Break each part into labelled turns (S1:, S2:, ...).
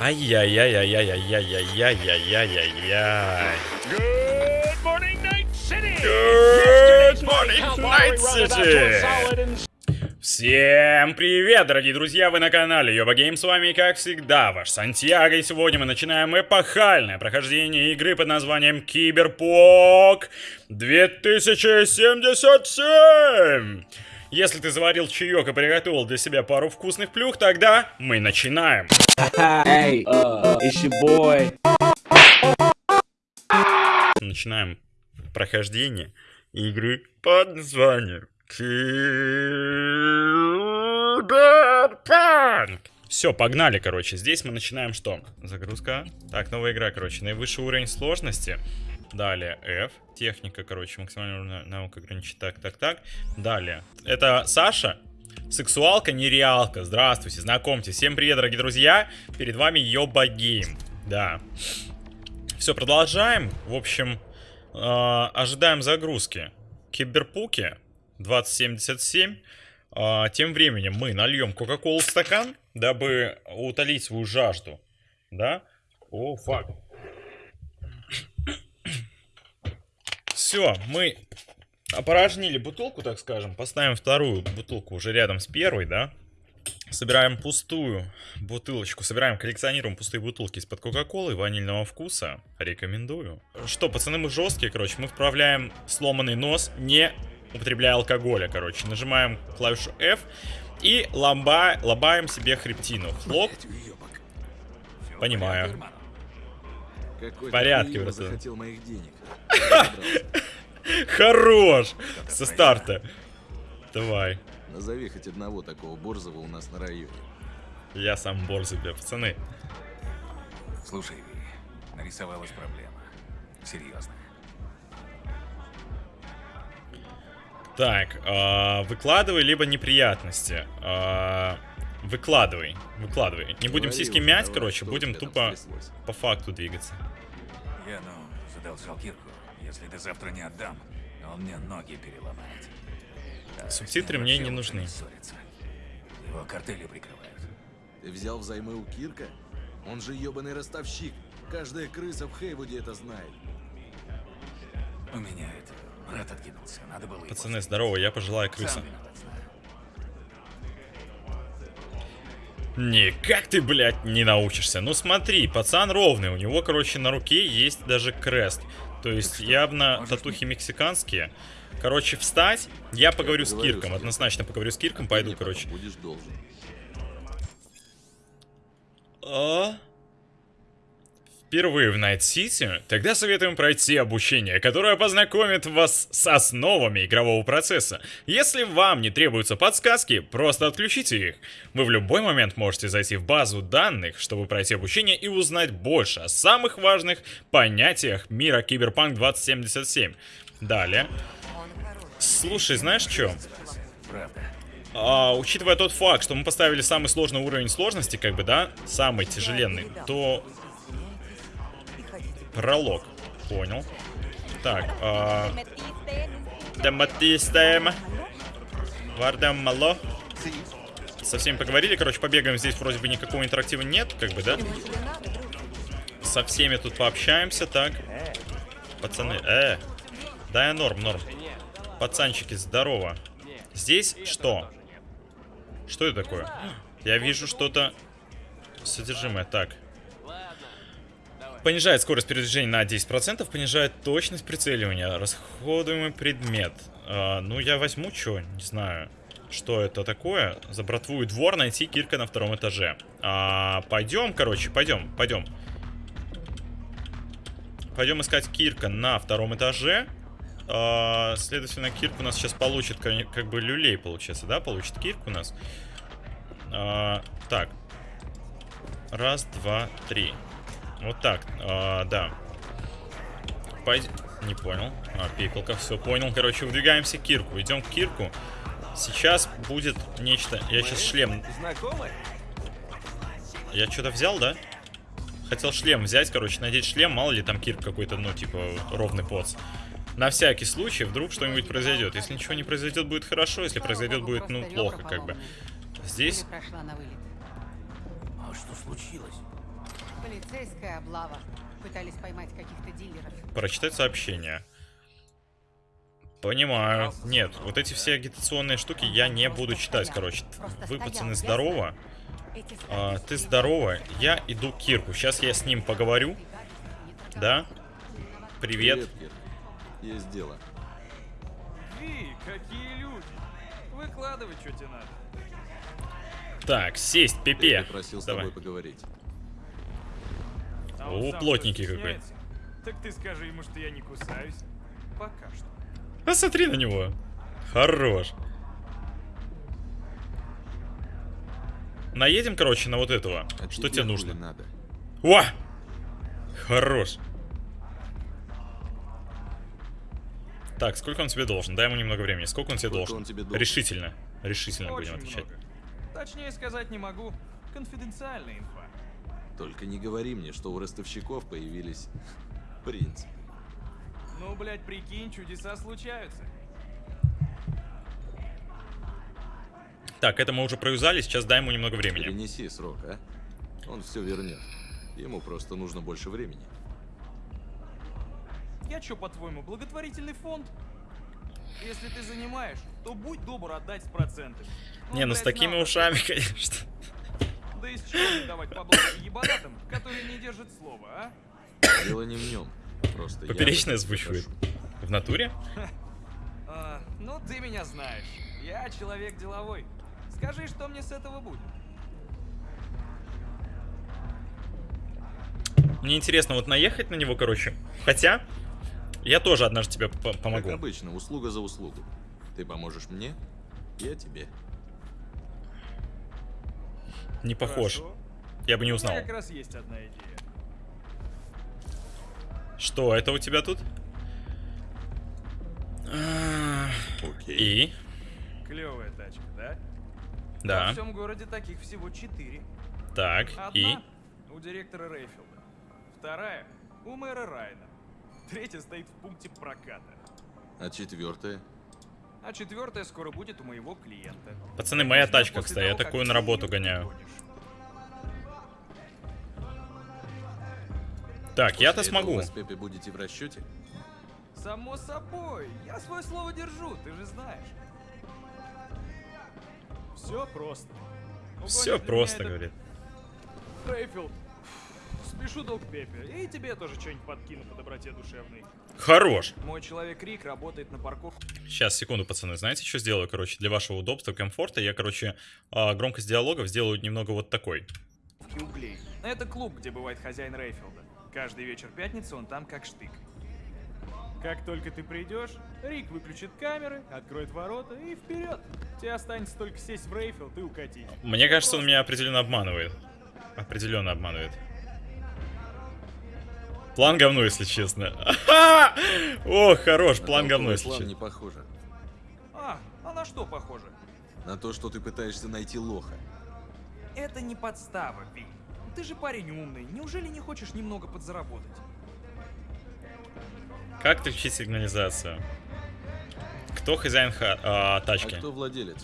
S1: Ай-яй-яй-яй-яй-яй-яй-яй-яй-яй.
S2: Good morning, Night City!
S1: Good morning, Night City! Всем привет, дорогие друзья, вы на канале Йоба Гейм, с вами, как всегда, ваш Сантьяго, и сегодня мы начинаем эпохальное прохождение игры под названием Киберпок 2077! Если ты заварил чаек и приготовил для себя пару вкусных плюх, тогда мы начинаем!
S3: Hey, it's your boy.
S1: Начинаем прохождение игры под названием Киберпанк. Все, погнали, короче. Здесь мы начинаем что? Загрузка. Так, новая игра, короче. Наивысший уровень сложности. Далее F. Техника, короче, максимальная наука ограничить. Так, так, так. Далее. Это Саша. Сексуалка, нереалка. Здравствуйте, знакомьтесь. Всем привет, дорогие друзья. Перед вами Йоба Гейм. Да. Все, продолжаем. В общем, э, ожидаем загрузки. Киберпуки 2077. Э, тем временем мы нальем Кока-Колу в стакан, дабы утолить свою жажду. Да? О, fuck. Все, мы опорожнили бутылку, так скажем. Поставим вторую бутылку уже рядом с первой, да? Собираем пустую бутылочку, собираем, коллекционируем пустые бутылки из-под Кока-Колы ванильного вкуса. Рекомендую. Что, пацаны, мы жесткие, короче. Мы вправляем сломанный нос, не употребляя алкоголя, короче. Нажимаем клавишу F и ломба, лобаем себе хребтину. Хлоп. Понимаю. В порядке,
S4: захотел моих денег.
S1: Хорош! Со старта. Давай.
S4: Назови хоть одного такого борзого у нас на районе.
S1: Я сам борзый, бля, пацаны.
S5: Слушай, Ви, нарисовалась проблема. Серьезная.
S1: Так, а, выкладывай, либо неприятности. А, выкладывай, выкладывай. Не будем сиськи мять, короче, будем тупо по факту двигаться.
S5: Я, ну, задолжал Кирку. Если ты завтра не отдам, он мне ноги переломает. А
S1: Субтитры мне не нужны.
S5: Его картели прикрывают.
S4: Ты взял взаймы у Кирка? Он же ебаный ростовщик. Каждая крыса в Хейвуде это знает.
S5: У меня это... Брат откинулся. Надо было
S1: Пацаны, здорово, я пожилая крыса.
S5: Сам
S1: Никак ты, блядь, не научишься. Ну смотри, пацан ровный, у него, короче, на руке есть даже крест. То есть
S5: что,
S1: явно татухи мексиканские. Короче, встать, я поговорю с Кирком, однозначно поговорю с Кирком,
S4: Ты
S1: пойду, короче.
S4: Будешь должен.
S1: А? Впервые в Найт-Сити? Тогда советуем пройти обучение, которое познакомит вас с основами игрового процесса. Если вам не требуются подсказки, просто отключите их. Вы в любой момент можете зайти в базу данных, чтобы пройти обучение и узнать больше о самых важных понятиях мира Киберпанк 2077. Далее. Слушай, знаешь что?
S5: Правда.
S1: А, учитывая тот факт, что мы поставили самый сложный уровень сложности, как бы, да, самый тяжеленный, то пролог. Понял. Так, а... Дематистем. Вардем мало. Со всеми поговорили, короче, побегаем. Здесь вроде бы никакого интерактива нет, как бы, да? Со всеми тут пообщаемся, так. Пацаны, э. Да, я норм, норм. Пацанчики, здорово. Здесь что? Что это такое? Я вижу что-то содержимое. Так. Понижает скорость передвижения на 10%, понижает точность прицеливания. Расходуемый предмет. А, ну, я возьму что, не знаю, что это такое. За братву и двор найти Кирка на втором этаже. А, пойдем, короче, пойдем, пойдем. Пойдем искать Кирка на втором этаже. А, следовательно, Кирк у нас сейчас получит как, бы люлей, получается, да? Получит Кирк у нас. А, так. Раз, два, три. Вот так, а, да. Пойдем. Не понял. А, пикалка, все понял. Короче, выдвигаемся к Кирку. Идем к Кирку. Сейчас будет нечто. Я сейчас шлем. Я что-то взял, да? Хотел шлем взять, короче, надеть шлем, мало ли там Кирк какой-то, ну, типа, ровный поц. На всякий случай, вдруг что-нибудь произойдет. Если ничего не произойдет, будет хорошо. Если произойдет, будет, ну, плохо, как бы. Здесь
S6: Прошла на вылет.
S5: А что случилось?
S6: Полицейская облава. Пытались поймать каких-то дилеров.
S1: Прочитать сообщение. Понимаю. Нет, вот эти все агитационные штуки я не буду читать, короче. Вы, пацаны, здорово. А, ты
S6: с
S1: здорово. Я иду к Кирку. Сейчас я с ним поговорю. Да? Привет.
S4: Кирк. Есть дело.
S7: Ви, какие люди! Выкладывай, что тебе надо.
S1: Так, сесть,
S4: Я
S1: Пепе.
S4: попросил с
S1: Давай.
S4: тобой поговорить.
S7: А
S1: О, плотненький какой.
S7: Так ты скажи ему, что я не кусаюсь. Пока что.
S1: Посмотри на него. Хорош. Наедем, короче, на вот этого.
S4: А
S1: Что
S4: тебе
S1: нужно?
S4: надо?
S1: О! Хорош. Так, сколько он тебе должен? Дай ему немного времени. Сколько он тебе
S4: Сколько
S1: должен?
S4: он тебе должен?
S1: Решительно. Решительно будем
S7: Очень
S1: отвечать.
S7: много. Точнее сказать не могу. Конфиденциальная инфа.
S4: Только не говори мне, что у ростовщиков появились принц.
S7: Ну, блядь, прикинь, чудеса случаются.
S1: Так, это мы уже проюзали, сейчас дай ему немного времени.
S4: Перенеси срок, а? Он все вернет. Ему просто нужно больше времени.
S7: Я чё, по-твоему, благотворительный фонд? Если ты занимаешь, то будь добр отдать с процентами.
S1: Не, ну с
S7: блядь,
S1: такими
S7: знал,
S1: ушами, конечно.
S7: Да из чего давать поблажки ебанатам, которые не держат слова, а?
S4: Дело не в нем. Просто я
S1: Поперечное
S4: об этом
S1: озвучивает.
S4: прошу.
S1: В натуре?
S7: А, ну ты меня знаешь. Я человек деловой. Скажи, что мне с этого будет?
S1: Мне интересно вот наехать на него, короче. Хотя, я тоже однажды тебе по-
S4: Как
S1: помогу.
S4: обычно, услуга за услугу. Ты поможешь мне, я тебе.
S1: Не похож.
S7: Хорошо.
S1: Я бы не
S7: У
S1: узнал.
S7: меня как раз есть одна идея.
S1: Что, это у тебя тут? А,
S4: Окей.
S1: И?
S7: Клевая тачка, да? Во
S1: Да.
S7: всем городе таких всего четыре.
S1: Так,
S7: Одна
S1: и?
S7: у директора Рейфилда. Вторая у мэра Райна. Третья стоит в пункте проката.
S4: А четвертое?
S7: А четвертая скоро будет у моего клиента.
S1: Пацаны, моя тачка, кстати, я такую на работу гоняю. Так, я-то смогу.
S4: Вы с Пепе будете в расчете?
S7: Само собой, я свое слово держу, ты же знаешь. Все просто.
S1: Все
S7: Угонит
S1: просто, говорит.
S7: Рейфилд. Спешу долг Пепе. И тебе тоже что-нибудь подкину по доброте душевной.
S1: Хорош.
S7: Мой человек Рик работает на парковке
S1: Сейчас, секунду, пацаны. Знаете, что сделаю, короче, для вашего удобства, комфорта? Я, короче, а, громкость диалогов сделаю немного вот такой.
S7: углей. Это клуб, где бывает хозяин Рейфилда. Каждый вечер пятницы он там как штык. Как только ты придешь, Рик выключит камеры, откроет ворота и вперед. Тебе останется только сесть в Рейфилд и укатить.
S1: Мне кажется, он меня определенно обманывает. Определенно обманывает. План говно, если честно. О, хорош, план говно, если
S4: план
S1: честно.
S4: не похоже.
S7: А, а на что похоже?
S4: На то, что ты пытаешься найти лоха.
S7: Это не подстава, Ви. Ты же парень умный, неужели не хочешь немного подзаработать?
S1: Как включить сигнализацию? Кто хозяин ха- а,
S4: А
S1: тачки?
S4: кто владелец?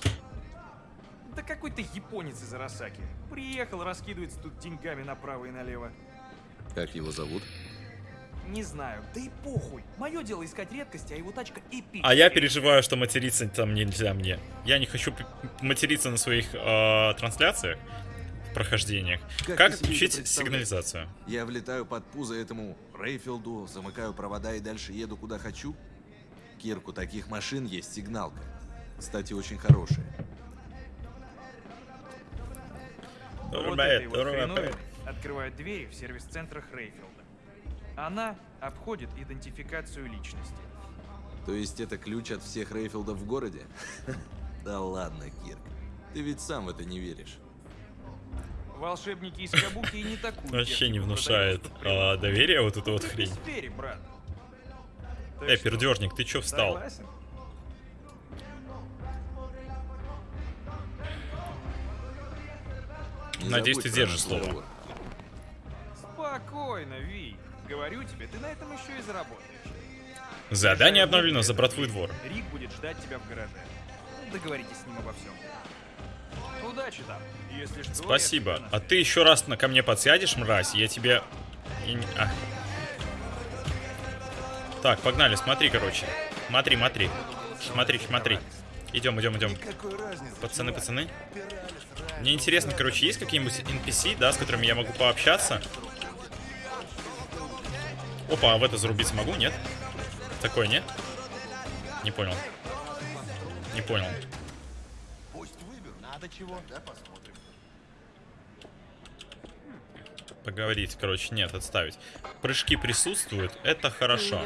S7: Да какой-то японец из Арасаки. Приехал, раскидывается тут деньгами направо и налево.
S4: Как его зовут?
S7: Не знаю, да и похуй. Мое дело искать редкости, а его тачка эпичная.
S1: А я переживаю, что материться там нельзя мне. Я не хочу материться на своих а, трансляциях, прохождениях.
S4: Как
S1: Как включить сигнализацию?
S4: Я влетаю под пузо этому Рейфилду, замыкаю провода и дальше еду куда хочу? Кирку, таких машин есть сигналка. Кстати, очень хорошая.
S7: Вот этой вот хреновиной открывают двери в сервис-центрах Рейфилда. Она обходит идентификацию личности.
S4: То есть это ключ от всех Рейфилдов в городе? Да ладно, Кирк. Ты ведь сам в это не веришь.
S7: Волшебники из Кабуки и не такую
S1: Вообще не внушает а, доверия вот эта вот хрень.
S7: брат.
S1: Эй,
S7: что,
S1: пердежник, ты чё встал?
S7: Согласен?
S1: Надеюсь, ты держишь слово.
S7: Спокойно, Ви. Говорю тебе, ты на этом еще и заработаешь.
S1: Задание обновлено за братву и двор.
S7: Рик будет ждать тебя в гараже. Договоритесь с ним обо всем. Удачи там. Если что,
S1: Спасибо. А ты еще раз на ко мне подсядешь, мразь, я тебе... а. Так, погнали, смотри, короче. Смотри, смотри. Смотри, смотри. Идем, идем, идем. Пацаны, пацаны. Мне интересно, короче, есть какие-нибудь NPC, да, с которыми я могу пообщаться? Опа, а в это зарубиться могу, нет? Такое, нет? Не понял. Не понял. Поговорить, короче, нет, отставить. Прыжки присутствуют, это хорошо.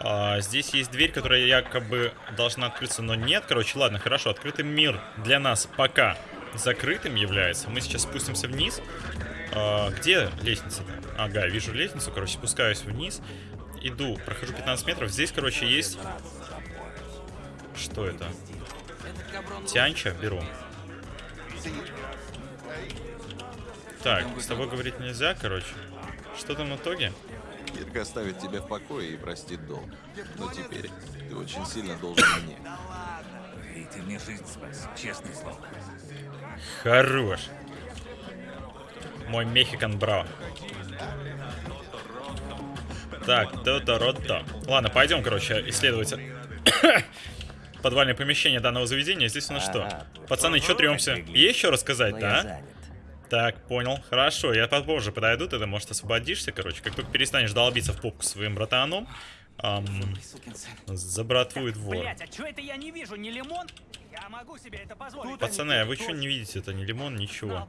S1: А, здесь есть дверь, которая якобы должна открыться, но нет. Короче, ладно, хорошо. Открытый мир для нас пока закрытым является. Мы сейчас спустимся вниз. А, где лестница-то? Ага, вижу лестницу, короче, спускаюсь вниз. Иду, прохожу 15 метров. Здесь, короче, есть... Что это? Тянча беру. Так, с тобой говорить нельзя, короче. Что там в итоге?
S4: Кирк оставит тебя в покое и простит долг. Но теперь ты очень сильно должен мне.
S5: И ты мне жизнь спас, честное слово.
S1: Хорош. Мой Мехикан Браво. Так, то-то, рот-то. Ладно, пойдем, короче, исследовать подвальное помещение данного заведения. Здесь у нас что? Пацаны, что трёмся? Есть что рассказать, да? Так, понял. Хорошо, я попозже подойду, ты может освободишься, короче. Как только перестанешь долбиться в попку своим братаном, ам, забратвует вор.
S2: Блять, а чё это я не вижу? Не лимон? Я могу себе это позволить.
S1: Пацаны, а вы что не видите? Это не лимон, ничего.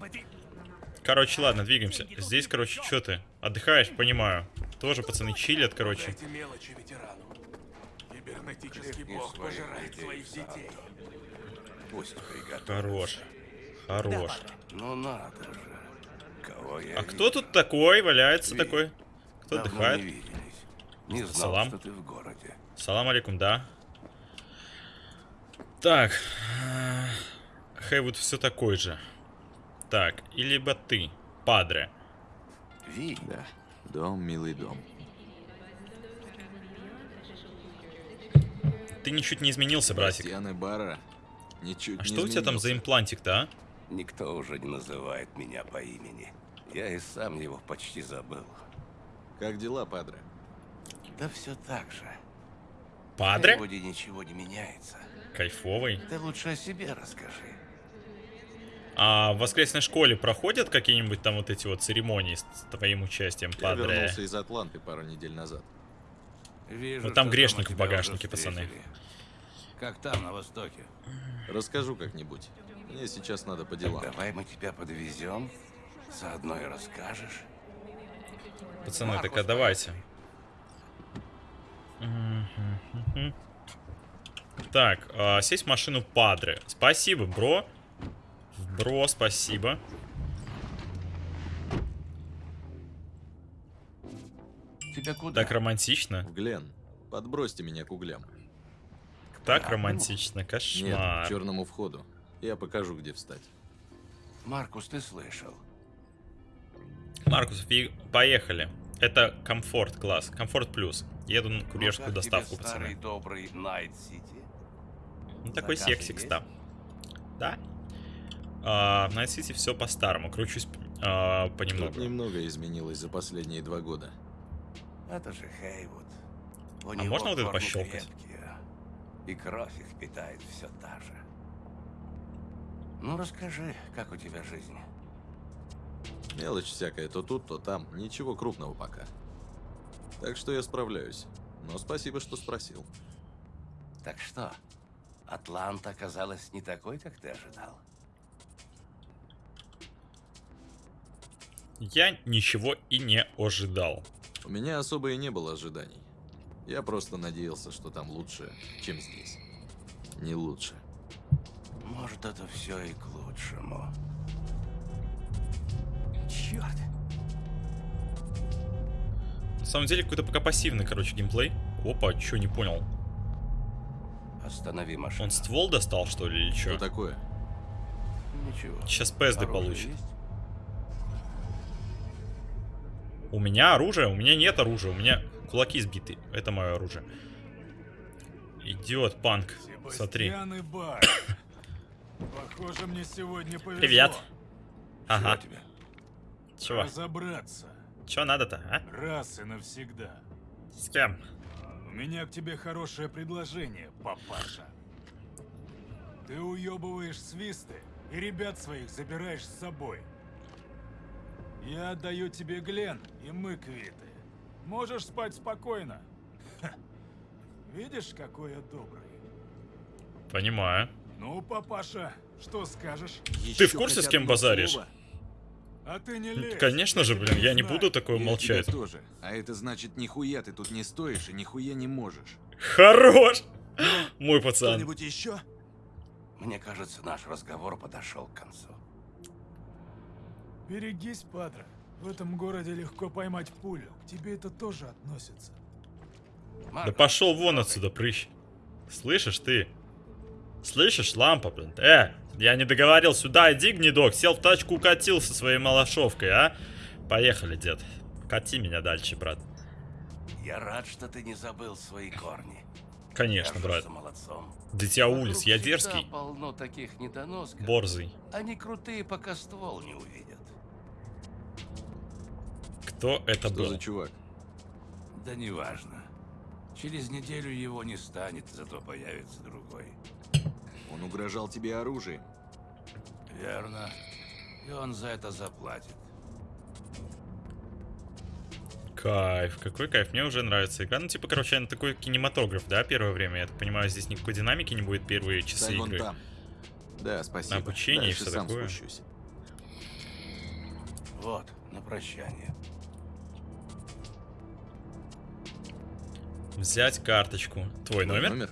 S1: Короче, ладно, двигаемся. Здесь, короче, что ты? Отдыхаешь, понимаю. Тоже пацаны чилят, короче.
S8: мелочи ветерану. Кибернетический бог пожирает своих детей.
S4: Пусть приготовит.
S1: Хорош. Хорош.
S8: Ну надо же. Кого я
S1: А кто тут такой валяется такой? Кто
S8: Давно
S1: отдыхает?
S8: не. Не знал,
S1: Салам.
S8: что ты в городе.
S1: Салам алейкум, да. Так. Хейвуд все такой же. Так, и либо ты, падре.
S8: Ви,
S4: Да, дом, милый дом.
S1: Ты ничуть не изменился, братик.
S4: Бастианы Бара ничуть
S1: А
S4: не
S1: что у тебя там за
S4: изменился.
S1: имплантик-то, а?
S8: никто уже не называет меня по имени. Я и сам его почти забыл.
S4: Как дела, Падре?
S8: Да все так же.
S1: Падре?
S8: Вроде ничего не меняется.
S1: Кайфовый.
S8: Ты лучше о себе расскажи.
S1: А в воскресной школе проходят какие-нибудь там вот эти вот церемонии с твоим участием,
S4: Я
S1: падре?
S4: вернулся из Атланты пару недель назад.
S8: Вижу,
S1: Ну, там грешник
S8: дома
S1: в багажнике, пацаны.
S8: Как там, на востоке?
S4: Расскажу как-нибудь. Мне сейчас надо по делам.
S8: Давай мы тебя подвезем, заодно и расскажешь.
S1: Пацаны, так а давайте. Так, а, сесть в машину Падре. Спасибо, бро. Бро, спасибо.
S8: Тебя куда?
S1: Так романтично.
S4: В Глен. Подбросьте меня к углям.
S1: Так романтично.
S4: Нет,
S1: Кошмар.
S4: к черному входу. Я покажу, где встать.
S8: Маркус, ты слышал?
S1: Маркус, поехали. Это комфорт класс. Комфорт плюс. Еду на
S8: Ну,
S1: курьерскую
S8: как
S1: доставку, пацаны.
S8: добрый Найт Сити?
S1: Ну, такой сексикс,
S8: есть?
S1: да. А, в Night City все по-старому. Кручусь а,
S4: Тут
S1: понемногу.
S4: немного изменилось за последние два года.
S8: Это же Хейвуд. У
S1: А
S8: него
S1: можно вот это пощелкать?
S8: крепкие, И кровь их питает все та же. Ну, расскажи, как у тебя жизнь?
S4: Мелочь всякая, то тут, то там. Ничего крупного пока. Так что я справляюсь. Но спасибо, что спросил.
S8: Так что, Атланта оказалась не такой, как ты ожидал?
S1: Я ничего и не ожидал.
S4: У меня особо и не было ожиданий. Я просто надеялся, что там лучше, чем здесь. Не лучше.
S8: Может, это все и к лучшему.
S2: Черт.
S1: На самом деле, какой-то пока пассивный, короче, геймплей. Опа, чё, не понял.
S8: Останови машину.
S1: Он ствол достал, что ли, или
S4: Что
S1: чё?
S4: такое?
S8: Ничего.
S1: Сейчас ПСД получит.
S8: есть?
S1: У меня оружие? У меня нет оружия. У меня кулаки сбиты. Это мое оружие. Идет панк. Смотри.
S9: Похоже, мне сегодня повезло.
S1: Привет. Ага.
S8: Чего?
S1: Чего?
S9: Разобраться.
S1: Чего надо-то, а?
S9: Раз и навсегда.
S1: С кем?
S9: У меня к тебе хорошее предложение, папаша. Ты уебываешь свисты и ребят своих забираешь с собой. Я отдаю тебе Глен, и мы квиты. Можешь спать спокойно. Ха. Видишь, какой я добрый?
S1: Понимаю.
S9: Ну, папаша, что скажешь?
S1: Ты в курсе, с кем базаришь?
S9: А ты не лезь.
S1: Конечно же, блин, я не буду такое молчать.
S4: тоже. А это значит, нихуя ты тут не стоишь и нихуя не можешь.
S1: Хорош! Мой пацан.
S4: Кто-нибудь еще?
S8: Мне кажется, наш разговор подошел к концу.
S9: Берегись, Падре. В этом городе легко поймать пулю. К тебе это тоже относится.
S1: Да
S8: Марко,
S1: пошел вон отсюда, прыщ. Слышишь ты? Слышишь, лампа, блин? Э, я не договорил, сюда иди, гнедок. Сел в тачку, укатил со своей малошовкой, а? Поехали, дед. Кати меня дальше, брат.
S8: Я рад, что ты не забыл свои корни.
S1: Конечно, брат.
S8: Молодцом.
S1: Дитя улиц, я дерзкий.
S8: полно таких недоносков.
S1: Борзый.
S8: Они крутые, пока ствол не увидят.
S1: Кто это
S4: Что
S1: был?
S4: за чувак?
S8: Да неважно. Через неделю его не станет, зато появится другой.
S4: Он угрожал тебе оружием.
S8: Верно. И он за это заплатит.
S1: Кайф, какой кайф, мне уже нравится игра. Ну, типа, короче, она такой кинематограф, да, первое время. Я так понимаю, здесь никакой динамики не будет первые часы
S4: Стань
S1: игры.
S4: там. Да, спасибо.
S1: Обучение и
S4: Дальше
S1: всё
S4: сам
S1: такое.
S4: спущусь.
S8: Вот, на прощание.
S1: Взять карточку. Твой
S4: Твой
S1: номер?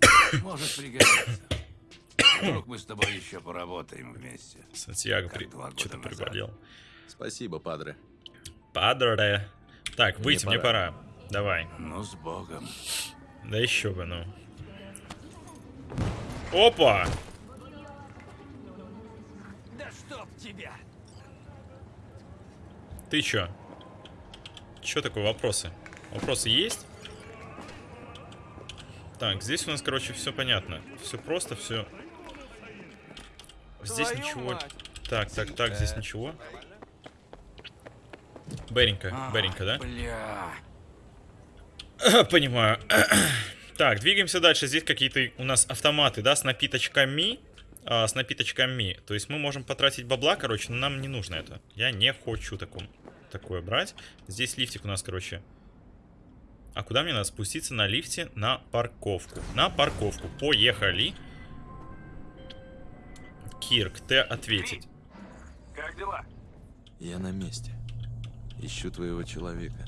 S8: Может пригодиться. Вдруг мы с тобой еще поработаем вместе.
S1: Сантьяго при... что-то приболел.
S4: Спасибо, падре.
S1: Падре. Так,
S4: Мне
S1: выйти, мне
S4: пора.
S1: пора. Давай.
S8: Ну, с Богом.
S1: Да еще бы, ну. Опа!
S7: Да чтоб тебя!
S1: Ты чё? Чё такое, вопросы? Вопросы есть? Так, здесь у нас, короче, все понятно. Все просто, все. Здесь
S7: Твою
S1: ничего.
S7: мать.
S1: Так, так, так, здесь ничего. Беренько, Беренько, да?
S8: Бля.
S1: Понимаю. так, двигаемся дальше. Здесь какие-то у нас автоматы, да, с напиточками. А, с напиточками. То есть мы можем потратить бабла, короче, но нам не нужно это. Я не хочу таком, такое брать. Здесь лифтик у нас, короче. А куда мне надо спуститься на лифте? На парковку. На парковку. Поехали. Кирк, ты ответить.
S7: Как дела?
S4: Я на месте. Ищу твоего человека.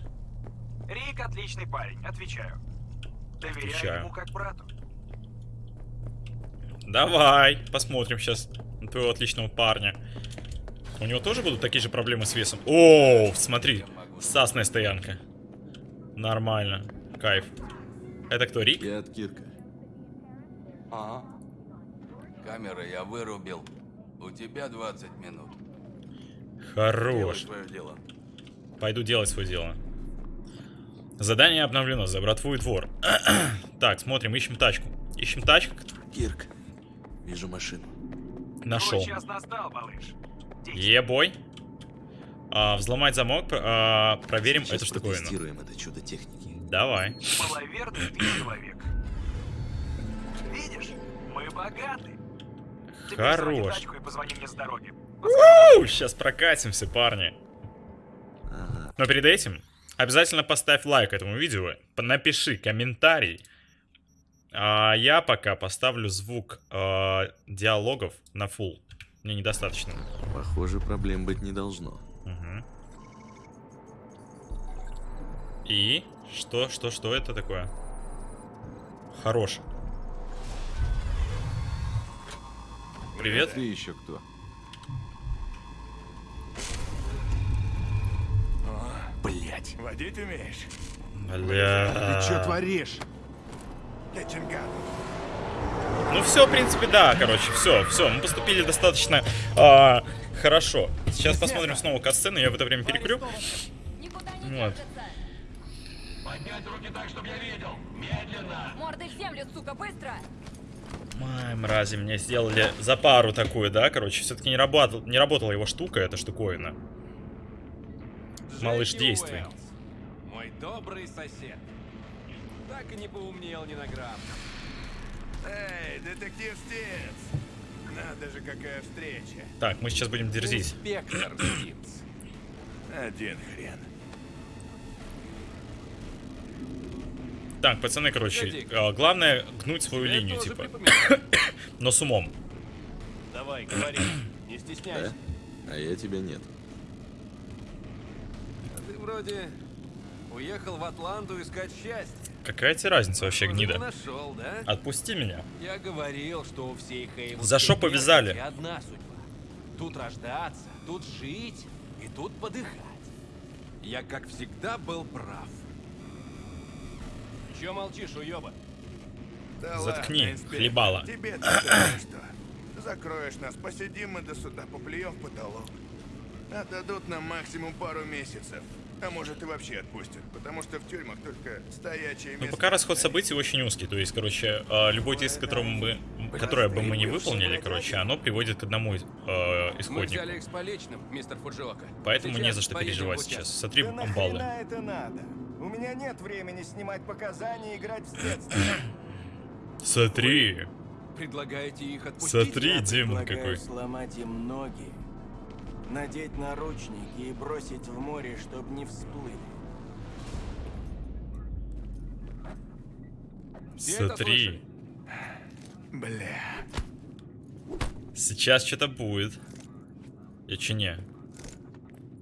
S7: Рик отличный парень, отвечаю. Доверяю
S1: Отвечаю.
S7: ему как брату.
S1: Давай, посмотрим сейчас на твоего отличного парня. У него тоже будут такие же проблемы с весом? О, смотри, сасная стоянка. Нормально, кайф. Это кто, Рик?
S4: Я от Кирка.
S8: Ага. Камеры я вырубил. У тебя 20 минут.
S1: Хорош.
S8: свое дело.
S1: Пойду делать свое дело. Задание обновлено, за братву и двор. так, смотрим, ищем тачку. Ищем тачку.
S4: Кирк. Вижу машину.
S1: Нашел. Ебой. А, взломать замок, а, проверим
S4: Сейчас
S1: эту штуковину.
S4: протестируем это чудо техники.
S1: Давай.
S7: Маловерный ты человек. Видишь, мы богаты.
S1: Хорош.
S7: тачку и позвони мне с дороги.
S1: Сейчас прокатимся, парни.
S4: Ага.
S1: Но перед этим обязательно поставь лайк этому видео, напиши комментарий. А я пока поставлю звук э, диалогов на full. Мне недостаточно.
S4: Похоже, проблем быть не должно.
S1: Мгм. И что, что, что это такое? Хорош. Привет.
S4: Ты еще кто?
S8: Блять.
S10: Водить умеешь?
S1: Бля.
S4: творишь?
S1: Ну все, в принципе, да, короче, все, все, мы поступили достаточно а, хорошо. Сейчас посмотрим снова катсцену, я в это время перекурю. Вот.
S11: Морды в землю, сука, быстро!
S1: Ай, мрази, мне сделали за пару такую, да, короче. Все-таки не, работал, не работала его штука, эта штуковина. Малыш, действуй.
S11: Мой добрый сосед. Так и не поумнел ни на грамм.
S10: Эй, детектив Стинс! Надо же, какая встреча.
S1: Так, мы сейчас будем дерзить.
S11: Инспектор.
S10: Один хрен.
S1: Так, пацаны, короче, а, главное гнуть свою
S11: Я
S1: линию, типа. Но с умом.
S11: Давай, говори. Не стесняйся.
S4: А я тебя нет.
S11: А Ты вроде уехал в Атланту искать счастье.
S1: Какая тебе разница вообще, гнида?
S11: нашел, да?
S1: Отпусти меня.
S11: Я говорил, что у всей
S1: За что повязали?
S11: одна судьба. Тут рождаться, тут жить и тут подыхать. Я, как всегда, был прав. Че молчишь, уёба?
S10: Да
S1: Заткни,
S10: ладно,
S1: хлебало.
S10: Тебе-то что? Закроешь нас, посидим мы до суда, поплюем в потолок. Отдадут нам максимум пару месяцев. А может и вообще отпустят, потому что в тюрьмах только стоячие
S1: Ну,
S10: места.
S1: пока расход событий очень узкий. То есть, короче, а, любой действие, которым мы, которое бы мы не выполнили, короче, оно приводит к одному э,
S11: Мы
S1: исходнику.
S11: взяли их с поличным, мистер Фуджиока.
S1: Поэтому не
S11: Сейчас
S1: за что переживать сейчас. Смотри,
S12: Да
S1: амбалы.
S12: нахрена это надо? У меня нет времени снимать показания и играть в следствие.
S1: Смотри.
S11: Предлагаете их отпустить?
S1: Смотри, демон какой.
S12: сломать им ноги, надеть наручники и бросить в море, чтобы не всплыли.
S1: Смотри.
S10: Бля.
S1: Сейчас что-то будет. Я че не?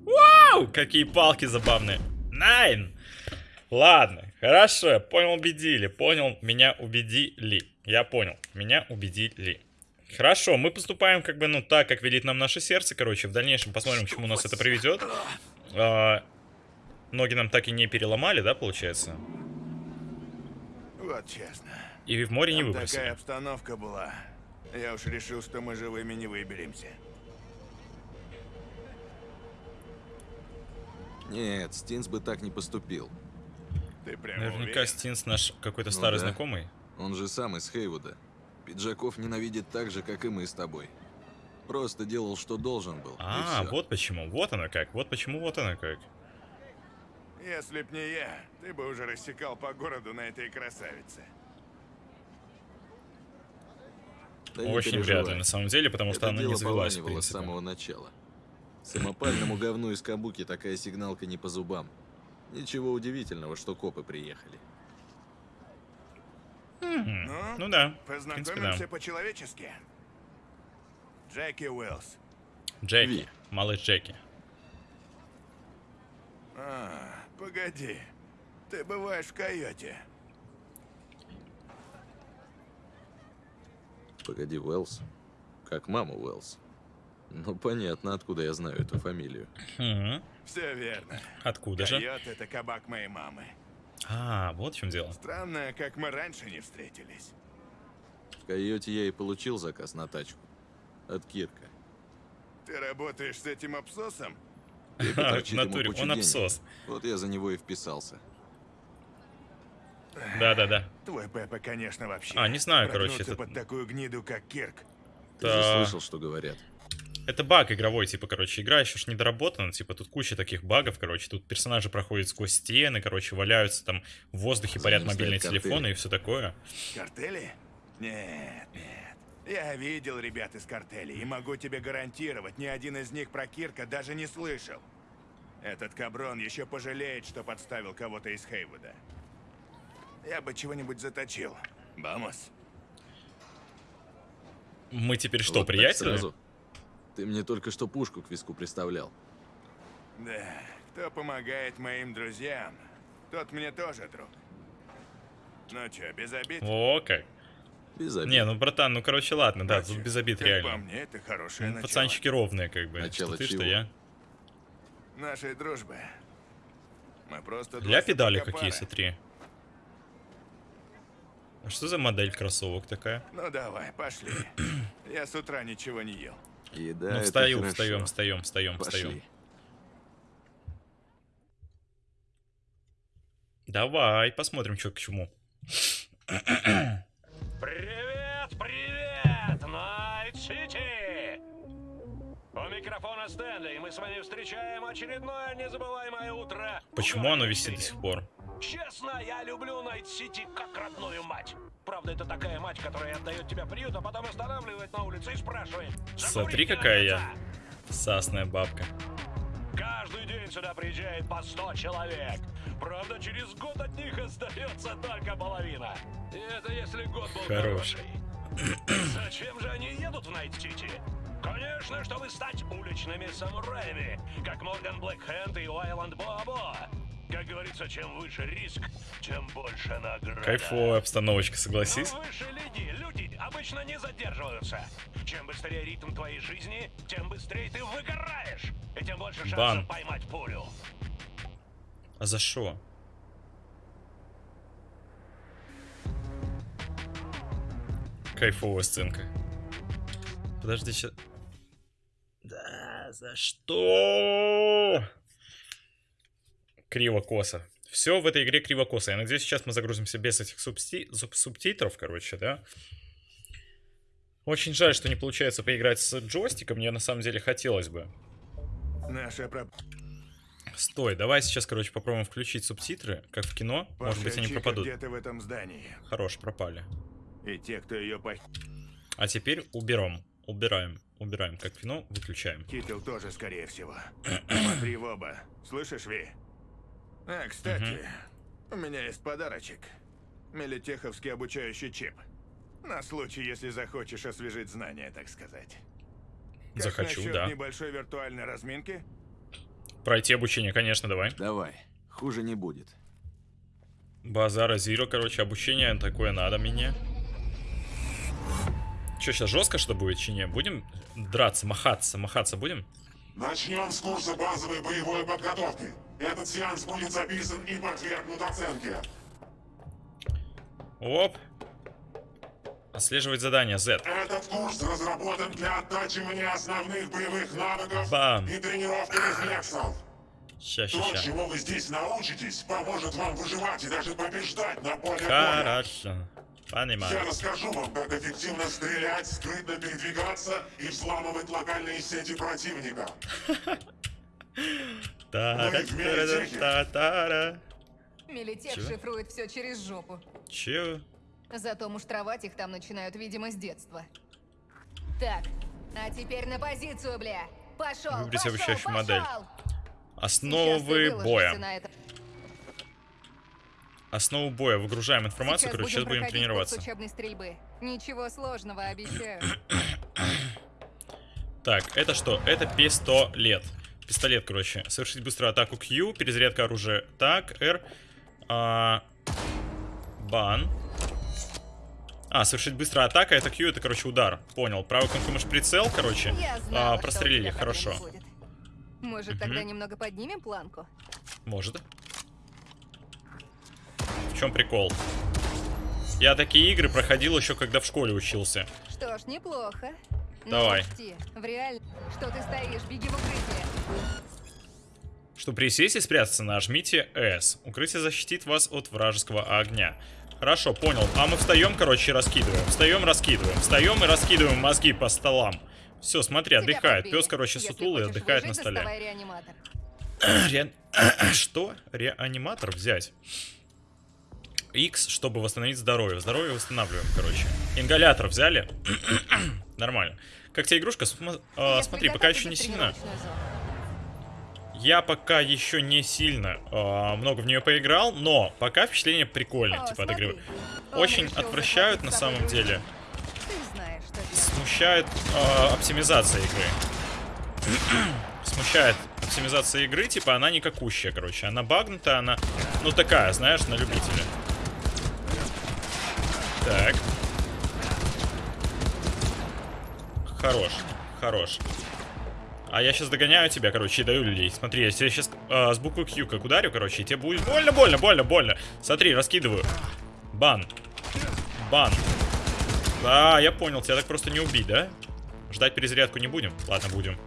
S1: Вау! Какие палки забавные. Найн! Ладно, хорошо, я понял, убедили. Понял, меня убедили. Я понял, меня убедили. Хорошо, мы поступаем как бы, ну, так, как велит нам наше сердце, короче. В дальнейшем посмотрим, к чему нас это приведет. А, ноги нам так и не переломали, да, получается?
S10: Вот честно.
S1: И в море не выбросили.
S10: такая обстановка была. Я уж решил, что мы живыми не выберемся.
S4: Нет, Стинс бы так не поступил.
S10: Ты прямо
S1: Наверняка
S10: уверен?
S1: Стинс наш какой-то
S4: Ну
S1: старый
S4: да.
S1: знакомый.
S4: Он же сам из Хейвуда. Пиджаков ненавидит так же, как и мы с тобой. Просто делал, что должен был.
S1: А, вот почему. Вот оно как. Вот почему вот оно как.
S10: Если б не я, ты бы уже рассекал по городу на этой красавице.
S4: Да
S1: Очень вряд ли, на самом деле, потому что
S4: Это
S1: она не завелась, в
S4: с самого начала. Самопальному говну из Кабуки такая сигналка не по зубам. Ничего удивительного, что копы приехали.
S1: Мгм.
S10: Ну,
S1: Ну да, принципе, да.
S10: Познакомимся по-человечески. Джеки Уэллс.
S1: Джеки,
S4: Ви.
S1: малыш Джеки.
S10: А, погоди. Ты бываешь в койоте.
S4: Погоди, Уэллс? Как мама Уэллс? Ну, понятно, откуда я знаю эту фамилию.
S10: Все верно.
S1: Откуда же?
S10: Койот это кабак моей мамы.
S1: А, вот в чем дело.
S10: Странно, как мы раньше не встретились.
S4: В Койоте я и получил заказ на тачку. От Кирка.
S10: Ты работаешь с этим абсосом?
S4: И
S1: В натуре, он
S4: денег.
S1: абсос.
S4: Вот я за него и вписался.
S1: Да-да-да.
S10: Твой Пеппа, конечно, вообще.
S1: А, не знаю, короче, это-
S10: под такую гниду, как Кирк.
S4: Ты же
S1: Да.
S4: слышал, что говорят.
S1: Это баг игровой, типа, короче, игра еще ж недоработана, типа, тут куча таких багов, короче, тут персонажи проходят сквозь стены, короче, валяются там в воздухе,
S4: За
S1: парят мобильные
S4: картели.
S1: телефоны и все такое.
S10: Картели? Нет, нет. Я видел ребят из картелей и могу тебе гарантировать, ни один из них про Кирка даже не слышал. Этот каброн еще пожалеет, что подставил кого-то из Хейвуда. Я бы чего-нибудь заточил. Вамос.
S1: Мы теперь что,
S4: Вот так
S1: приятели?
S4: Ты мне только что пушку к виску представлял.
S10: Да, кто помогает моим друзьям, тот мне тоже друг. Ну чё, без обид?
S1: О, как.
S4: Без обид.
S1: Не, ну, братан, ну, короче, ладно, да,
S10: Короче,
S1: тут без обид
S10: как по
S1: реально.
S10: мне, это хорошее
S1: Ну,
S10: начало.
S1: пацанчики ровные, как бы.
S4: Начало
S1: что ты, что
S4: чего?
S1: я.
S10: Нашей дружбы. Мы просто
S1: Для
S10: два
S1: педали какие, смотри. А что за модель кроссовок такая?
S10: Ну давай, пошли. Я с утра ничего не ел.
S4: И
S1: ну, встаю, встаем, встаем, встаем, встаем. Давай, посмотрим, что к чему.
S2: Привет, привет,
S13: Найт Сити! У микрофона Стэнли, и мы с вами встречаем очередное незабываемое утро.
S1: Почему оно висит до сих пор?
S13: Честно, я люблю Найт-Сити как родную мать. Правда, это такая мать, которая отдает тебя приют, а потом останавливает на улице и спрашивает.
S1: Смотри, какая я. Сасная бабка.
S13: Каждый день сюда приезжает по 100 человек. Правда, через год от них остается только половина. И это если год был
S1: Хорош.
S13: хороший. Зачем же они едут в Найт-Сити? Конечно, чтобы стать уличными самураями, как Морган Блэкхенд и Уайланд Бобо. Как говорится, чем выше риск, тем больше награда.
S1: Кайфовая обстановочка, согласись?
S13: Но выше лиги люди обычно не задерживаются. Чем быстрее ритм твоей жизни, тем быстрее ты выгораешь. И тем больше шансов
S1: Бан.
S13: поймать пулю.
S1: А за что? Кайфовая сценка. Подожди, сейчас... Да, за что? Криво-косо. Все в этой игре криво-косо. Я надеюсь, сейчас мы загрузимся без этих субти- суб- субтитров, короче, да? Очень жаль, что не получается поиграть с джойстиком. Мне на самом деле хотелось бы.
S10: Наша про...
S1: Стой, давай сейчас, короче, попробуем включить субтитры, как в кино. Может быть, они пропадут.
S10: где-то в этом здании.
S1: Хорош, пропали.
S10: И те, кто ее пох...
S1: А теперь уберем. Убираем. Убираем, как в кино, выключаем.
S10: Китил тоже, скорее всего. Смотри в оба. Слышишь, Ви? А, кстати, у меня есть подарочек. Мелитеховский обучающий чип. На случай, если захочешь освежить знания, так сказать. Как
S1: Захочу, да.
S10: небольшой виртуальной разминки?
S1: Пройти обучение, конечно, давай.
S4: Давай, хуже не будет.
S1: Базара Зиро, короче, обучение такое надо мне. Че, сейчас жестко что будет, чи не? Будем драться, махаться, махаться будем?
S14: Начнем с курса базовой боевой подготовки. Этот сеанс будет записан и подвергнут оценке.
S1: Оп. Отслеживать задание, Z.
S14: Этот курс разработан для оттачивания основных боевых навыков
S1: Бам.
S14: и тренировки рефлексов.
S1: Ща, ща,
S14: То,
S1: ща.
S14: чему вы здесь научитесь, поможет вам выживать и даже побеждать на поле боя.
S1: Хорошо.
S14: Я
S1: Понимаю.
S14: расскажу вам, как эффективно стрелять, скрытно передвигаться и взламывать локальные сети противника.
S1: Та-ра-та-ра-та-та-ра.
S6: Милитех
S1: Чего?
S6: шифрует все через жопу.
S1: Чё?
S6: Зато муштровать их там начинают, видимо, с детства. Так, а теперь на позицию, бля. Пошел,
S1: Выберите
S6: пошел,
S1: обучающую
S6: пошел!
S1: модель. Основы боя. Основу боя. Выгружаем информацию,
S6: Сейчас
S1: короче, сейчас будем тренироваться.
S6: учебной стрельбы. Ничего сложного, обещаю.
S1: Так, это что? Это пистолет. Пистолет, короче. Совершить быструю атаку Q, перезарядка оружия. Так, R. А, бан. А, совершить быстрая атака, это Q, это, короче, удар. Понял. Правый мышь прицел, короче. А,
S6: знала, у
S1: прострелили, хорошо.
S6: Может, тогда немного поднимем планку?
S1: Может. В чем прикол? Я такие игры проходил еще, когда в школе учился.
S6: Что ж, неплохо.
S1: Давай.
S6: В реаль... Что ты стоишь? Беги в укрытие.
S1: Чтобы присесть и спрятаться, нажмите S. Укрытие защитит вас от вражеского огня. Хорошо, понял. А мы встаем, короче, и раскидываем. Встаем, раскидываем. Встаем и раскидываем мозги по столам. Все, смотри,
S6: Тебя
S1: отдыхает. Пес, короче, сутулый, отдыхает на
S6: выжить,
S1: столе.
S6: доставай реаниматор.
S1: Ре- Что? Реаниматор взять? X, чтобы восстановить здоровье. Здоровье восстанавливаем, короче. Ингалятор взяли. Нормально. Как тебе игрушка? См- а,
S6: Если
S1: смотри, пока еще не сильно. Я пока еще не сильно а, много в нее поиграл, но пока впечатление прикольное,
S6: О,
S1: типа от игры. Очень отвращают на самом деле.
S6: Знаешь.
S1: Смущает а, оптимизация игры. Смущает оптимизация игры, типа она никакущая, короче. Она багнутая, она, ну такая, знаешь, на любителя. Так. Хорош, хорош. А я сейчас догоняю тебя, короче, и даю людей. Смотри, я сейчас с буквы Q как ударю, короче, и тебе будет больно, больно, больно, больно. Смотри, раскидываю. Бан. Бан. А, я понял, тебя так просто не убить, да? Ждать перезарядку не будем? Ладно, будем.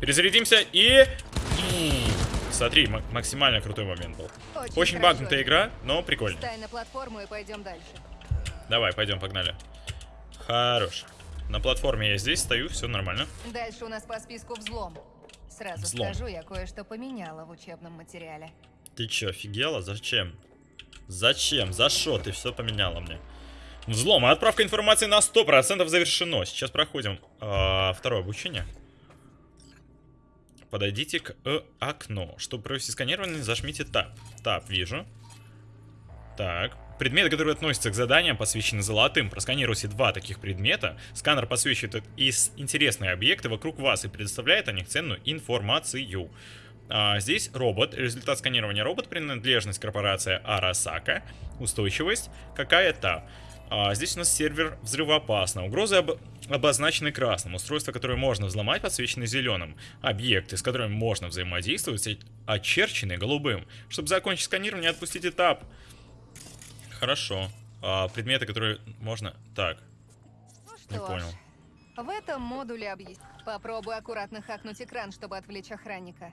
S1: Перезарядимся и... Смотри, ма- максимально крутой момент был.
S6: Очень
S1: Очень багнутая игра, но прикольно.
S6: Встань на платформу и пойдем дальше.
S1: Давай, пойдем, погнали. Хорош. На платформе я здесь стою, все нормально.
S6: Дальше у нас по списку взлом. Сразу
S1: Взлом.
S6: скажу, я кое-что поменяла в учебном материале.
S1: Ты чё, офигела? Зачем? Зачем? За что ты все поменяла мне? Взлом. Отправка информации на 100% завершено. Сейчас проходим а, второе обучение. Подойдите к э, окну. Чтобы провести сканирование, зажмите Tab. Tab, вижу. Так. Предметы, которые относятся к заданиям, посвящены золотым. Просканируйте два таких предмета. Сканер подсвечивает из интересные объекты вокруг вас и предоставляет о них ценную информацию. А, здесь робот. Результат сканирования робот. Принадлежность корпорация Арасака. Устойчивость какая-то. А, здесь у нас сервер взрывоопасно. Угрозы об- обозначены красным. Устройства, которые можно взломать, подсвечены зеленым. Объекты, с которыми можно взаимодействовать, очерчены голубым. Чтобы закончить сканирование, отпустить этап. Хорошо. А, предметы, которые можно... Так. Не
S6: Что ж,
S1: понял.
S6: В этом модуле объясню. Попробуй аккуратно хакнуть экран, чтобы отвлечь охранника.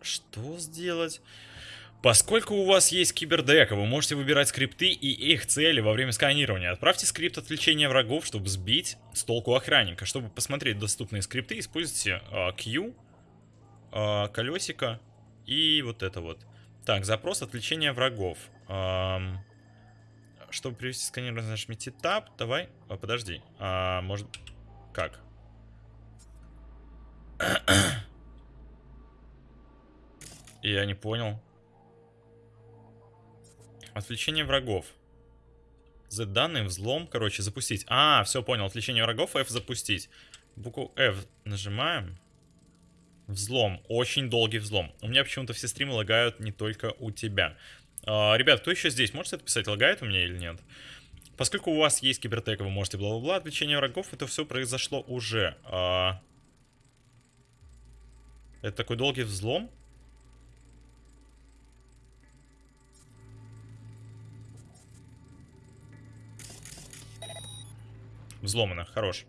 S1: Что сделать? Поскольку у вас есть кибердека, вы можете выбирать скрипты и их цели во время сканирования. Отправьте скрипт отвлечения врагов, чтобы сбить с толку охранника. Чтобы посмотреть доступные скрипты, используйте а, Q, а, колесико и вот это вот. Так, запрос отвлечения врагов. Ам, чтобы привести сканирование, нажмите Tab. Давай, а, подожди. А, может, как? Я не понял. Отвлечение врагов. Z данные, взлом, короче, запустить. А, все понял. Отвлечение врагов, F запустить. Букву F нажимаем. Взлом. Очень долгий взлом. У меня почему-то все стримы лагают не только у тебя. А, ребят, кто еще здесь? Можете отписать, лагает у меня или нет? Поскольку у вас есть кибертека, вы можете бла-бла-бла. Отвлечение врагов, это все произошло уже. А, Это такой долгий взлом. Взломано, хорош.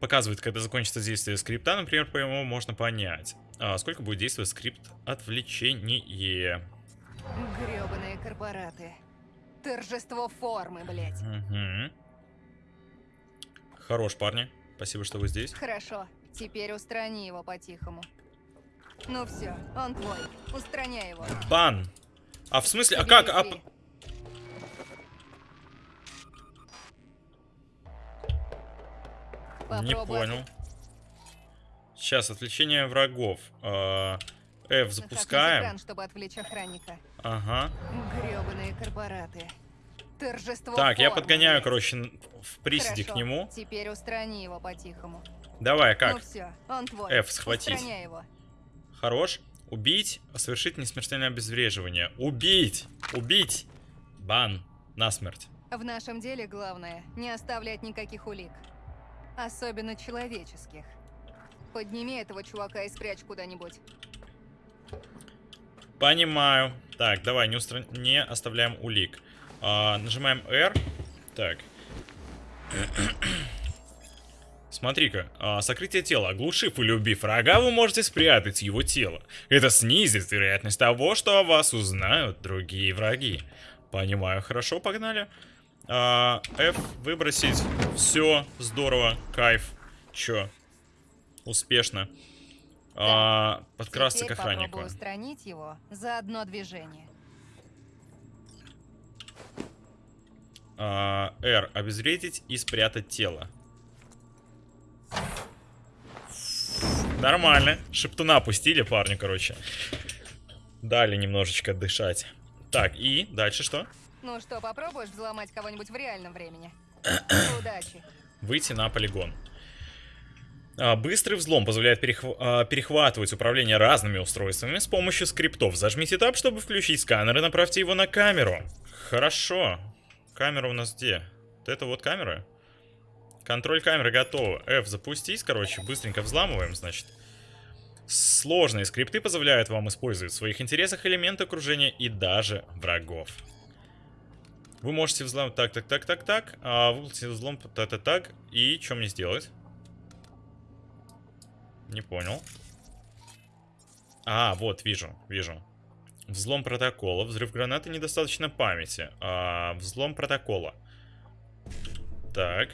S1: Показывает, когда закончится действие скрипта, например, по нему можно понять, а, сколько будет действовать скрипт отвлечение.
S6: Грёбаные корпораты. Торжество формы, блядь.
S1: Мгм. Хорош, парни. Спасибо, что вы здесь.
S6: Хорошо, теперь устрани его по-тихому. Ну все, он твой. Устраняй его.
S1: Бан. А в смысле, а как? А... Не понял. Сейчас, отвлечение врагов. А, F запускаем.
S6: экран, чтобы отвлечь охранника.
S1: Ага.
S6: Грёбаные корпораты. Торжество
S1: Так, я подгоняю, короче, в приседе к
S6: Хорошо,
S1: нему.
S6: Теперь устрани его по-тихому.
S1: Давай,
S6: Ну
S1: как?
S6: все, он твой.
S1: F схватить.
S6: Устраняй его.
S1: Хорош. Убить, совершить несмертельное обезвреживание. Убить! Убить! Бан. Насмерть.
S6: В нашем деле главное не оставлять никаких улик. Особенно человеческих. Подними этого чувака и спрячь куда-нибудь.
S1: Понимаю. Так, давай, не, устра- не оставляем улик. А, нажимаем R. Так. Смотри-ка, а, сокрытие тела. Оглушив или убив врага, вы можете спрятать его тело. Это снизит вероятность того, что о вас узнают другие враги. Понимаю, хорошо, погнали. А, F выбросить. Все, здорово, кайф. Чё? Успешно. А, подкрасться
S6: Теперь
S1: к охраннику.
S6: попробуй устранить его за одно движение.
S1: А, R. Обезвредить и спрятать тело. Нормально. Шептуна опустили парню, короче. Дали немножечко дышать. Так, и дальше что?
S6: Ну что, попробуешь взломать кого-нибудь в реальном времени? Удачи.
S1: Выйти на полигон. А, Быстрый взлом позволяет перехва- а, перехватывать управление разными устройствами с помощью скриптов. Зажмите Tab, чтобы включить сканер и направьте его на камеру. Хорошо. Камера у нас где? Вот это вот камера? Контроль камеры готова. F запустить, короче, быстренько взламываем, значит. Сложные скрипты позволяют вам использовать в своих интересах элементы окружения и даже врагов. Вы можете взломать так, так, так, так, так. А выполните взлом так, так, так. И что мне сделать? Не понял. А, вот, вижу, вижу. Взлом протокола. Взрыв гранаты недостаточно памяти. А, взлом протокола. Так.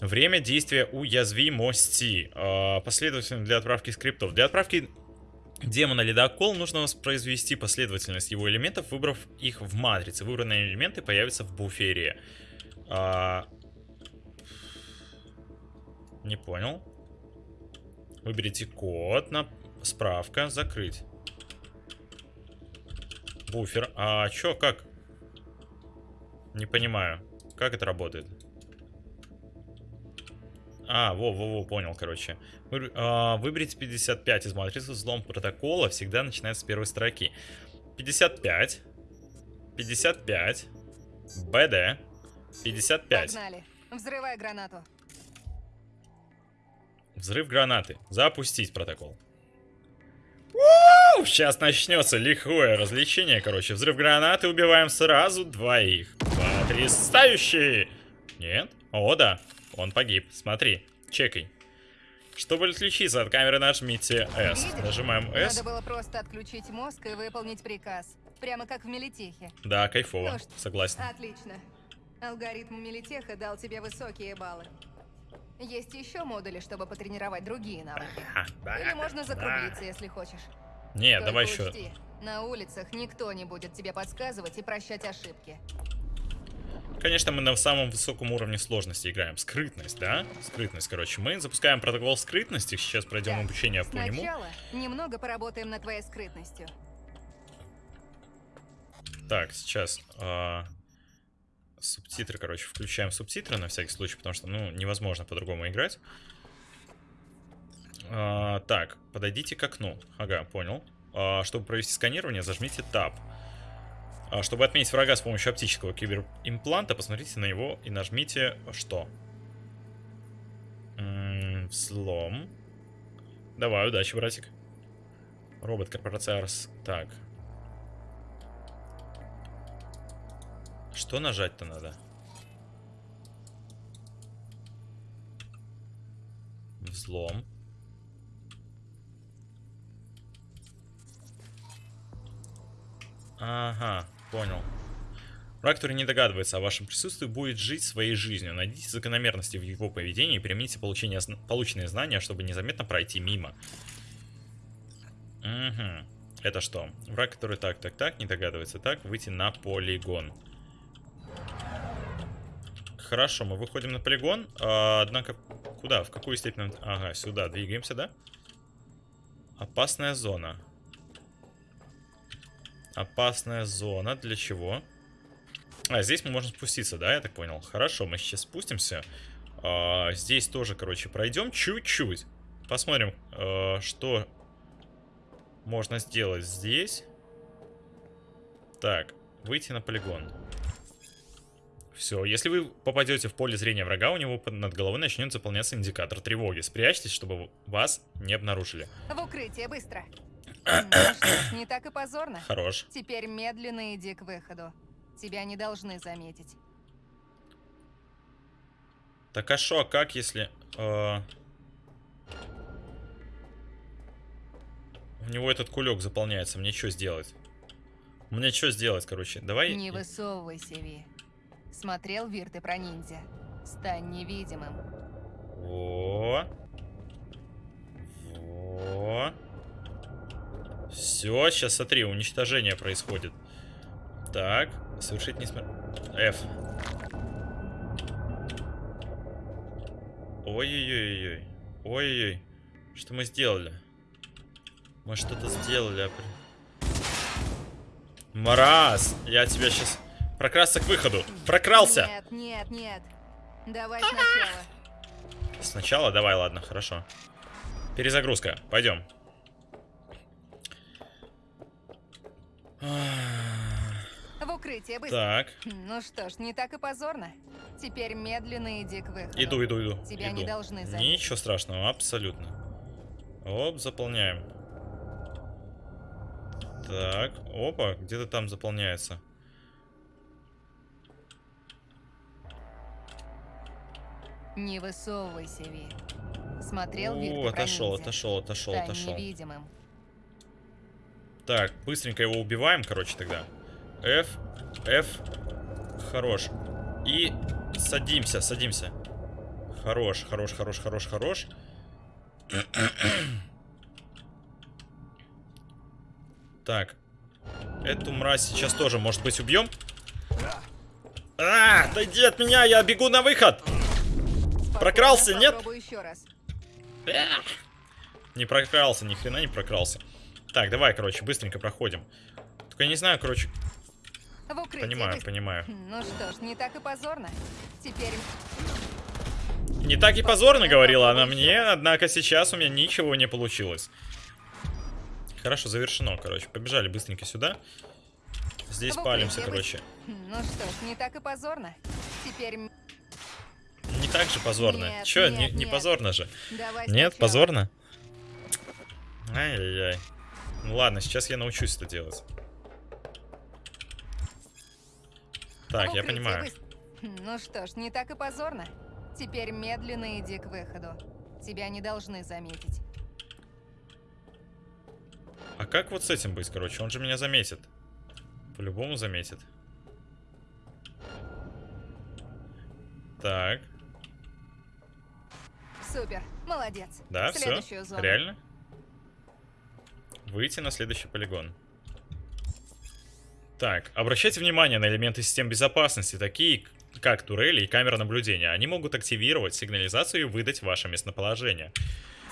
S1: Время действия уязвимости. Э, последовательно для отправки скриптов. Для отправки демона ледокол нужно воспроизвести последовательность его элементов, выбрав их в матрице. Выбранные элементы появятся в буфере. А... Не понял. Выберите код на справка, закрыть. Буфер. А чё, как? Не понимаю. Как это работает? А, во-во-во, понял, короче. Вы, а, выберите 55 из матрицы. Взлом протокола всегда начинается с первой строки. 55. 55. БД. 55.
S6: Погнали. Взрывай гранату.
S1: Взрыв гранаты. Запустить протокол. Сейчас начнется лихое развлечение, короче. Взрыв гранаты, убиваем сразу двоих. Потрясающе! Нет? О, да. Он погиб. Смотри, чекай. Чтобы отключиться от камеры, нажмите S.
S6: Видишь?
S1: Нажимаем S.
S6: Надо было просто отключить мозг и выполнить приказ. Прямо как в Мелитехе.
S1: Да, кайфово.
S6: Ну
S1: Согласен.
S6: Отлично. Алгоритм Мелитеха дал тебе высокие баллы. Есть еще модули, чтобы потренировать другие навыки. Или можно закруглиться, если хочешь.
S1: Нет,
S6: Только
S1: давай еще.
S6: учти, на улицах никто не будет тебе подсказывать и прощать ошибки.
S1: Конечно, мы на самом высоком уровне сложности играем. Скрытность, да? Скрытность, короче. Мы запускаем протокол скрытности. Сейчас пройдем
S6: Так,
S1: обучение по нему.
S6: Сначала немного поработаем над твоей скрытностью.
S1: Так, сейчас. а, субтитры, короче, включаем субтитры на всякий случай, потому что, ну, невозможно по-другому играть. А, так, подойдите к окну. Ага, понял. А, чтобы провести сканирование, зажмите Tab. А, чтобы отметить врага с помощью оптического киберимпланта, посмотрите на него и нажмите что? М, взлом. Давай, удачи, братик. Робот, корпорация Арс. Так. Что нажать-то надо? Взлом. Ага, понял. Враг, который не догадывается о вашем присутствии, будет жить своей жизнью. Найдите закономерности в его поведении и примите получение, полученные знания, чтобы незаметно пройти мимо. Угу. Это что? Враг, который так, так, так, не догадывается так, выйти на полигон. Хорошо, мы выходим на полигон. а, однако, куда? В какую степень? Ага, сюда. Двигаемся, да? Опасная зона. Опасная зона. Для чего? А, здесь мы можем спуститься, да, я так понял. Хорошо, мы сейчас спустимся. А, здесь тоже, короче, пройдем чуть-чуть. Посмотрим, э, что можно сделать здесь. Так, выйти на полигон. Все, если вы попадете в поле зрения врага, у него над головой начнет заполняться индикатор тревоги. Спрячьтесь, чтобы вас не обнаружили.
S6: В укрытие, быстро. Ну не так и позорно.
S1: Хорош.
S6: Теперь медленно иди к выходу. Тебя не должны заметить.
S1: Так а шо, а как если... э, У него этот кулек заполняется, мне что сделать? Мне что сделать, короче? Давай...
S6: Не высовывайся, Ви. Смотрел Вирты про ниндзя? Стань невидимым.
S1: Во. Во. Все, сейчас смотри, уничтожение происходит. Так, совершить не см... F. Ой-ой-ой-ой. Ой-ой-ой. Что мы сделали? Мы что-то сделали. а Мараз! Я тебя сейчас... Прокрасться к выходу. Прокрался!
S6: Нет, нет, нет. Давай сначала.
S1: Сначала? Давай, ладно, хорошо. Перезагрузка. Пойдем.
S6: В укрытие, быстро.
S1: Так.
S6: Ну что ж, не так и позорно. Теперь медленно иди к выходу.
S1: Иду, иду, иду.
S6: Тебя
S1: иду.
S6: не должны заметить.
S1: Ничего страшного, абсолютно. Оп, заполняем. Так, опа, где-то там заполняется.
S6: Не высовывайся, Ви. Смотрел
S1: О,
S6: Вирты про
S1: отошел, отошел, отошел,
S6: Стань
S1: отошел.
S6: невидимым.
S1: Так, быстренько его убиваем, короче, тогда. F, F, хорош. И садимся, садимся. Хорош, хорош, хорош, хорош, хорош. Так. Эту мразь сейчас тоже, может быть, убьем? А, отойди от меня, я бегу на выход. Прокрался, нет?
S6: Еще раз.
S1: Не прокрался, ни хрена не прокрался. Так, давай, короче, быстренько проходим. Только я не знаю, короче. Понимаю, понимаю.
S6: Ну что ж, не так и позорно. Теперь
S1: Не так и позорно, говорила она мне, однако сейчас у меня ничего не получилось. Хорошо, завершено, короче. Побежали быстренько сюда. Здесь палимся, короче.
S6: без- Ну что ж, не так и позорно. Теперь
S1: Не так же позорно.
S6: Нет,
S1: Чё,
S6: нет,
S1: не, не
S6: нет.
S1: позорно же?
S6: давай
S1: Нет,
S6: сначала.
S1: позорно? Ай-яй-яй. Ну ладно, сейчас я научусь это делать. Так,
S6: В
S1: я
S6: укрытие
S1: понимаю.
S6: быс- Ну что ж, не так и позорно. Теперь медленно иди к выходу. Тебя не должны заметить.
S1: А как вот с этим быть, короче? Он же меня заметит. По-любому заметит. Так,
S6: Супер, молодец.
S1: да, все.
S6: Зону.
S1: Реально? Выйти на следующий полигон. Так, обращайте внимание на элементы систем безопасности, такие как турели и камера наблюдения. Они могут активировать сигнализацию и выдать ваше местоположение.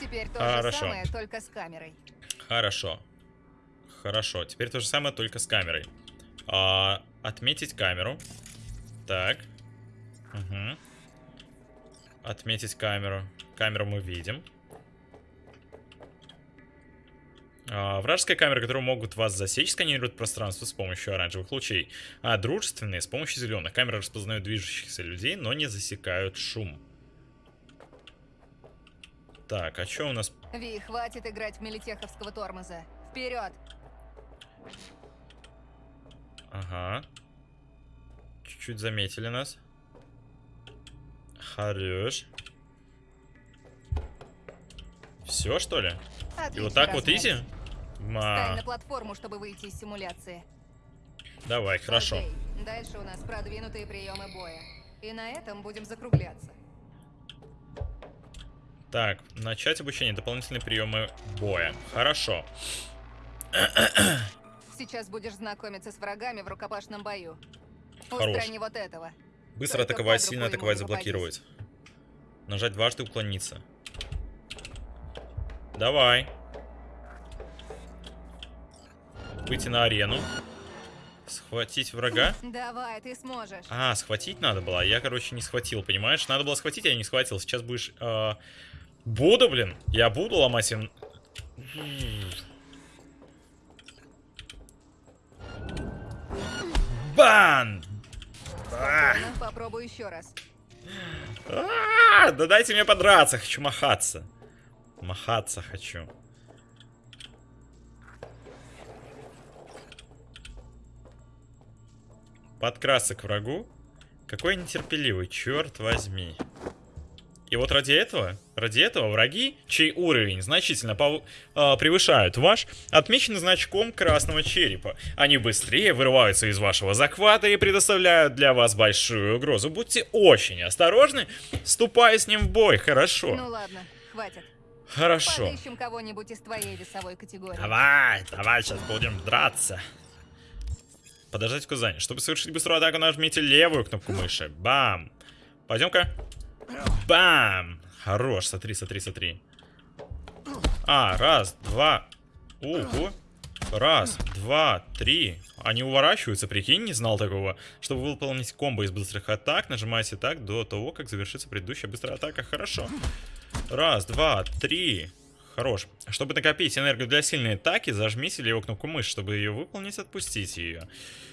S6: Теперь то
S1: Хорошо.
S6: же самое, только с камерой.
S1: Хорошо. Хорошо. Теперь то же самое, только с камерой. А, отметить камеру. Так. Угу. Отметить камеру. Камеру мы видим. А, вражеская камера, которую могут вас засечь, сканирует пространство с помощью оранжевых лучей. А дружественные с помощью зеленых. Камеры распознают движущихся людей, но не засекают шум. Так, а что у нас
S6: Ви, хватит играть в милитеховского тормоза. Вперед!
S1: Ага. Чуть-чуть заметили нас. Хорош. Все, что ли? И
S6: Отлично
S1: вот так вот изи?
S6: Встань
S1: Ма.
S6: на платформу, чтобы выйти из симуляции.
S1: Давай, хорошо.
S6: Окей, Дальше у нас продвинутые приемы боя. И на этом будем закругляться.
S1: Так, начать обучение. Дополнительные приемы боя. Хорошо.
S6: Сейчас будешь знакомиться с врагами в рукопашном бою.
S1: Хорош.
S6: Устрани вот этого.
S1: Быстро атаковать, сильно атаковать, заблокировать. Нажать дважды, уклониться. Давай. Выйти на арену. Схватить врага.
S6: Давай, ты сможешь.
S1: А, схватить надо было. Я, короче, не схватил, понимаешь? Надо было схватить, а я не схватил. Сейчас будешь... э, Буду, блин. Я буду ломать им... Бан!
S6: Спокойно, попробуй еще раз.
S1: а, Да дайте мне подраться, хочу махаться. Махаться хочу. Подкрасться к врагу? Какой нетерпеливый, черт возьми. И вот ради этого, ради этого враги, чей уровень значительно пов- а, превышают ваш, отмечены значком красного черепа. Они быстрее вырываются из вашего захвата и предоставляют для вас большую угрозу. Будьте очень осторожны, ступая с ним в бой, хорошо?
S6: Ну ладно, хватит.
S1: Хорошо.
S6: Подыщем кого-нибудь из твоей весовой категории.
S1: Давай, давай, сейчас будем драться. Подождать в Казани. Чтобы совершить быструю атаку, нажмите левую кнопку мыши. Бам. Пойдем-ка. Бам. Хорош, смотри, смотри, смотри. А, раз, два. Ого. Раз, два, три. Они уворачиваются, прикинь, не знал такого. Чтобы выполнить комбо из быстрых атак, нажимайте так до того, как завершится предыдущая быстрая атака. Хорошо. Раз, два, три. Хорош. Чтобы накопить энергию для сильной атаки, зажмите левую кнопку мыши, чтобы ее выполнить, отпустите ее.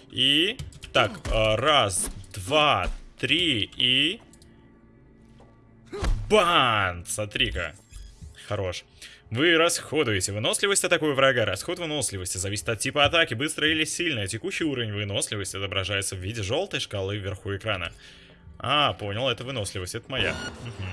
S1: И... Так, а, раз, два, три и... Бан! Смотри-ка. Хорош. Вы расходуете выносливость атакуя врага. Расход выносливости зависит от типа атаки, быстро или сильно. Текущий уровень выносливости отображается в виде желтой шкалы вверху экрана. А, понял, это выносливость, это моя. Мгм.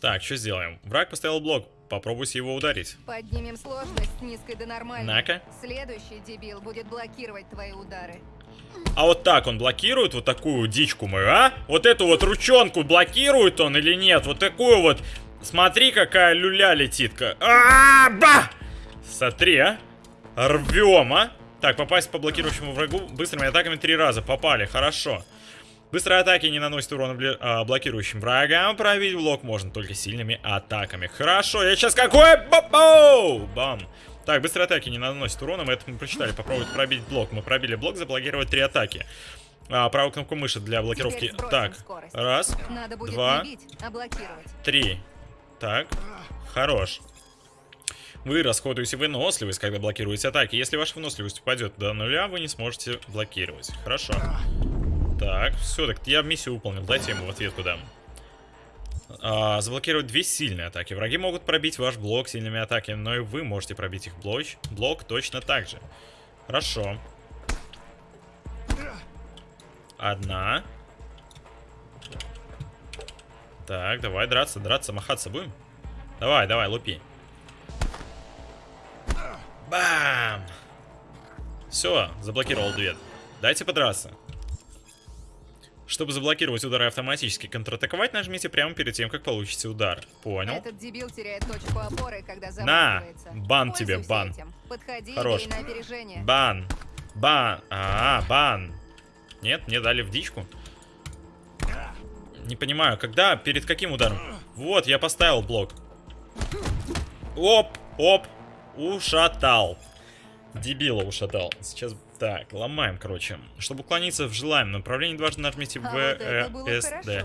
S1: Так, что сделаем? Враг поставил блок. Попробуйте его ударить.
S6: Поднимем сложность с низкой до нормальной.
S1: На-ка.
S6: Следующий дебил будет блокировать твои удары.
S1: А вот так он блокирует вот такую дичку мою, а? Вот эту вот ручонку блокирует он или нет? Вот такую вот. Смотри, какая люля летит. А, -а, -а ба! Смотри, а. Рвем, а. Так, попасть по блокирующему врагу быстрыми атаками три раза. Попали, хорошо. Быстрые атаки не наносят урона а, блокирующим врагам. Пробить блок можно только сильными атаками. Хорошо, я сейчас какой... Бам! Бам! Так, быстрые атаки не наносят урона, мы это мы прочитали. Попробовать пробить блок. Мы пробили блок, заблокировать три атаки. А, правую кнопку мыши для блокировки. Так, скорость. раз, два,
S6: бить, а
S1: три. Так, хорош. Вы расходуете выносливость, когда блокируете атаки. Если ваша выносливость упадет до нуля, вы не сможете блокировать. Хорошо. Так, все, так я миссию выполнил. Дайте ему в ответ куда. А, заблокировать две сильные атаки. Враги могут пробить ваш блок сильными атаками, но и вы можете пробить их блок, блок точно так же. Хорошо. Одна. Так, давай драться, драться, махаться будем? Давай, давай, лупи. Бам! Все, заблокировал дверь. Дайте подраться. Чтобы заблокировать удары автоматически контратаковать, нажмите прямо перед тем, как получите удар. Понял?
S6: Этот дебил теряет точку опоры, когда
S1: На! Бан тебе, бан.
S6: Подходи
S1: Хорош.
S6: на опережение.
S1: Бан. Бан. А, -а бан. Нет, мне дали в дичку. Не понимаю, когда, перед каким ударом? Вот, я поставил блок. Оп, оп. Ушатал. Дебила ушатал. Сейчас так, ломаем, короче. Чтобы уклониться в желаемом направлении, дважды нажмите В,
S6: а вот
S1: Э, С, Д.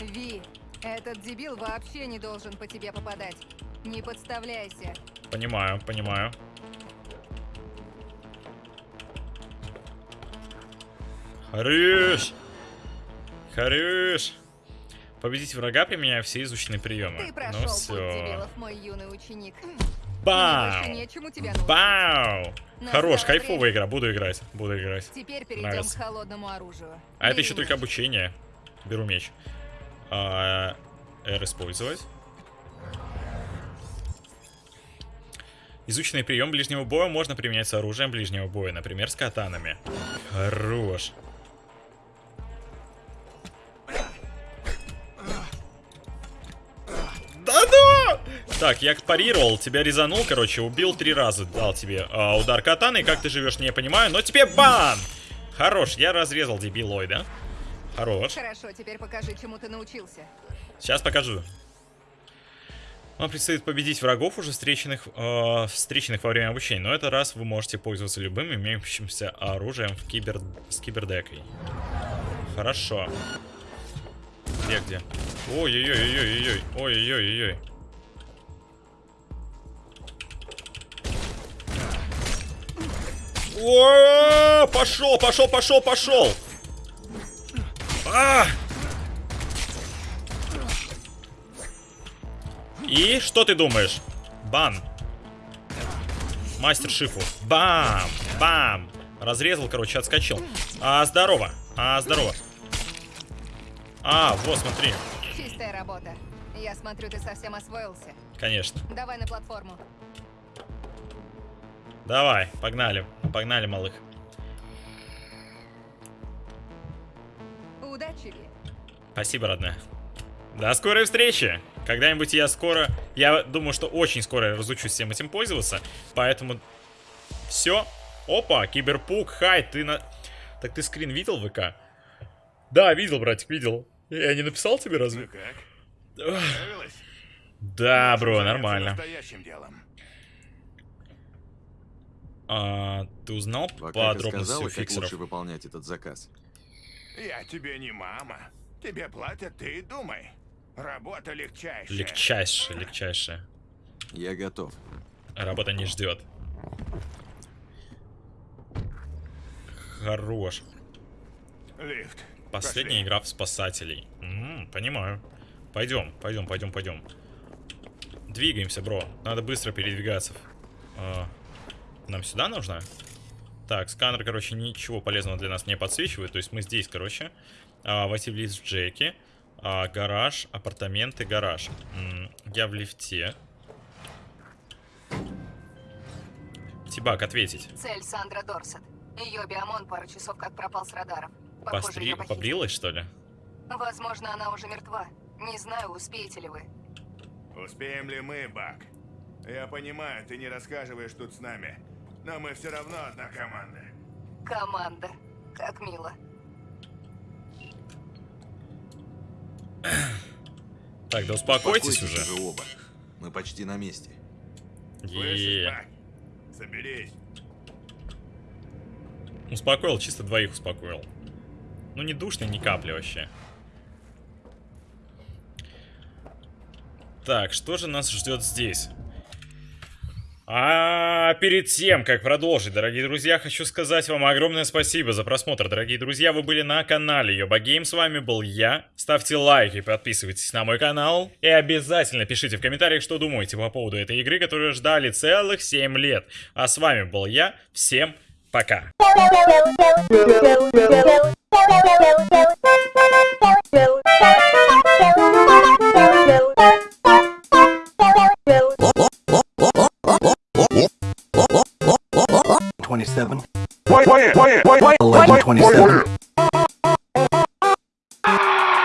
S6: Ви, этот дебил вообще не должен по тебе попадать. Не подставляйся.
S1: Понимаю, понимаю. Хорош! Хорош! Победить врага, применяя все изученные приемы.
S6: Ты прошел
S1: ну все.
S6: дебилов, мой юный ученик.
S1: Бау! Бау!
S6: Настало
S1: Хорош,
S6: время.
S1: кайфовая игра. Буду играть. Буду играть.
S6: Теперь перейдем
S1: Нравится.
S6: к холодному оружию.
S1: А это еще
S6: меч.
S1: только обучение. Беру меч. А, R использовать. Изученный прием ближнего боя можно применять с оружием ближнего боя, например, с катанами. Хорош. Так, я парировал, тебя резанул, короче, убил три раза, дал тебе а, удар катаны, как ты живешь, не понимаю, но тебе бан! Хорош, я разрезал дебилой, да? Хорош.
S6: Хорошо, теперь покажи, чему ты научился.
S1: Сейчас покажу. Вам предстоит победить врагов, уже встреченных, э, встреченных во время обучения. Но этот раз вы можете пользоваться любым имеющимся оружием в кибер... с кибердекой. Хорошо. Где, где? Ой-ой-ой-ой-ой-ой. Ой-ой-ой-ой. О, пошел, пошел, пошел, пошел. А! И что ты думаешь? Бан. Мастер Шифу. Бам! Бам! Разрезал, короче, отскочил. А, здорово. А, здорово. А, вот, смотри.
S6: Чистая работа. Я смотрю, ты совсем освоился.
S1: Конечно.
S6: Давай на платформу.
S1: Давай, погнали. Погнали, малых.
S6: Удачи.
S1: Спасибо, родная. До скорой встречи! Когда-нибудь я скоро... Я думаю, что очень скоро я разучусь всем этим пользоваться. Поэтому... Все. Опа, киберпук, хай, ты на... Так ты скрин видел в ВК? Да, видел, братик, видел. Я не написал тебе разве?
S10: Ну как?
S1: Да, бро, нормально.
S10: настоящим делом.
S1: А, ты узнал
S4: Пока ты
S1: подробности
S4: сказала,
S1: фиксеров?
S4: лучше выполнять этот заказ.
S10: Я тебе не мама. Тебе платят, ты и думай. Работа легчайшая.
S1: Легчайшее, легчайшее.
S4: Я готов.
S1: Работа не ждет. Хорош.
S10: Лифт.
S1: Последняя игра в спасателей. М, понимаю. Пойдем, пойдем, пойдем, пойдем. Двигаемся, бро. Надо быстро передвигаться. А, нам сюда нужно? Так, сканер, короче, ничего полезного для нас не подсвечивает. То есть мы здесь, короче. А, войти в лифт Джеки. А, гараж, апартаменты, гараж. М, я в лифте. Тибак, ответить.
S6: Цель Сандра Дорсет. Ее биомон пару часов как пропал с радаров. Похоже,
S1: Постри... Побрилась, что ли?
S6: Возможно, она уже мертва. Не знаю, успеете ли вы.
S10: Успеем ли мы, Бак? Я понимаю, ты не рассказываешь тут с нами, но мы все равно одна команда.
S6: Команда. Как мило.
S1: Так, да успокойтесь уже.
S4: же оба. Мы почти на месте.
S10: Слышишь? Соберись.
S1: Успокоил, чисто двоих успокоил. Ну не душно, ни капли вообще. Так, что же нас ждет здесь? А перед тем, как продолжить, дорогие друзья, хочу сказать вам огромное спасибо за просмотр, дорогие друзья. Вы были на канале Йоба Гейм, с вами был я. Ставьте лайки, подписывайтесь на мой канал. И обязательно пишите в комментариях, что думаете по поводу этой игры, которую ждали целых 7 лет. А с вами был я, всем пока.
S14: Thank.
S12: 1127.
S14: 1127.